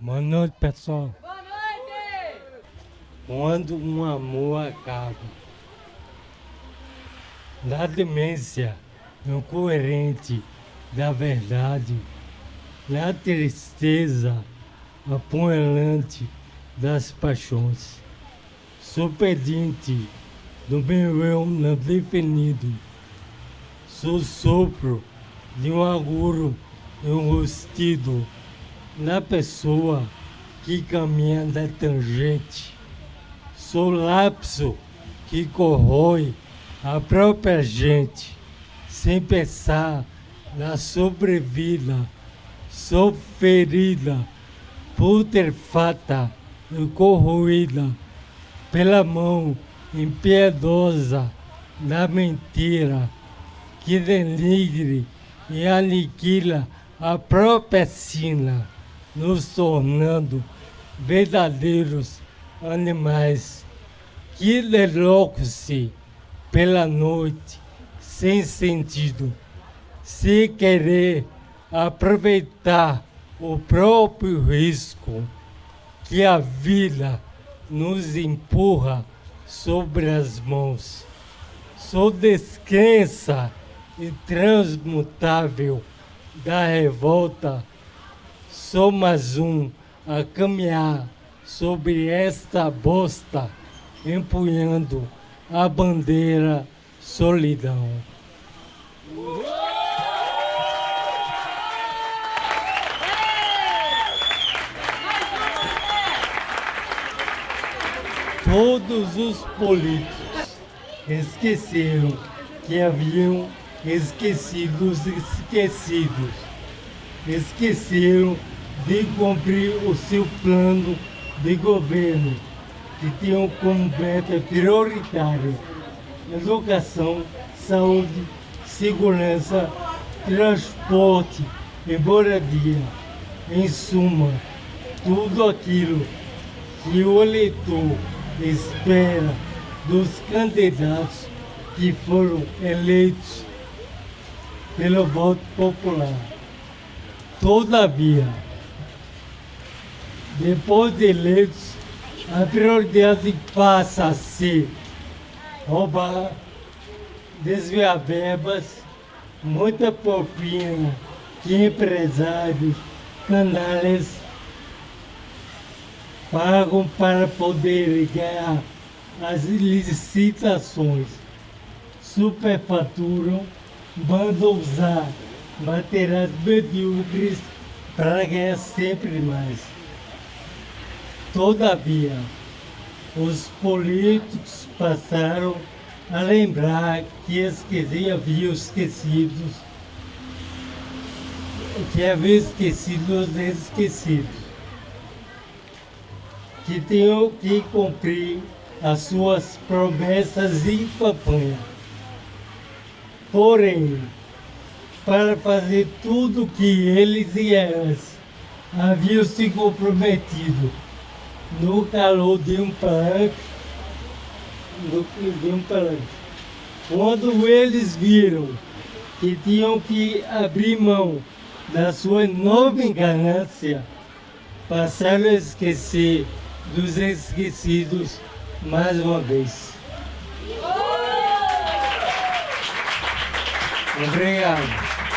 Boa noite, pessoal. Boa noite! Quando um amor acaba, da demência incoerente da verdade, na tristeza apunhalante das paixões, sou pedinte do meu eu não definido, sou sopro de um agouro enrustido na pessoa que caminha da tangente. Sou lapso que corrói a própria gente, sem pensar na sobrevida. Sou ferida, putrefata e corroída pela mão impiedosa da mentira que denigre e aniquila a própria sina nos tornando verdadeiros animais que deslocam-se pela noite sem sentido, sem querer aproveitar o próprio risco que a vida nos empurra sobre as mãos. Sou descrença intransmutável da revolta Sou mais um a caminhar sobre esta bosta, empunhando a bandeira solidão. Todos os políticos esqueceram que haviam esquecidos esquecidos. Esqueceram de cumprir o seu plano de governo, que tinham como meta prioritária educação, saúde, segurança, transporte e moradia. Em suma, tudo aquilo que o eleitor espera dos candidatos que foram eleitos pelo voto popular. Todavia, depois de eleitos, a prioridade passa a ser roubar, desviar verbas, muita propina que empresários, canais pagam para poder ganhar as licitações, superfaturam, mandam usar materiais medíocres para ganhar sempre mais. Todavia, os políticos passaram a lembrar que esqueci, haviam esquecido, que haviam esquecido os esquecidos, que tinham que cumprir as suas promessas em campanha. Porém, para fazer tudo o que eles e elas haviam se comprometido no calor de um palanque, de um palanque. Quando eles viram que tinham que abrir mão da sua enorme ganância, passaram a esquecer dos esquecidos mais uma vez. Obrigado.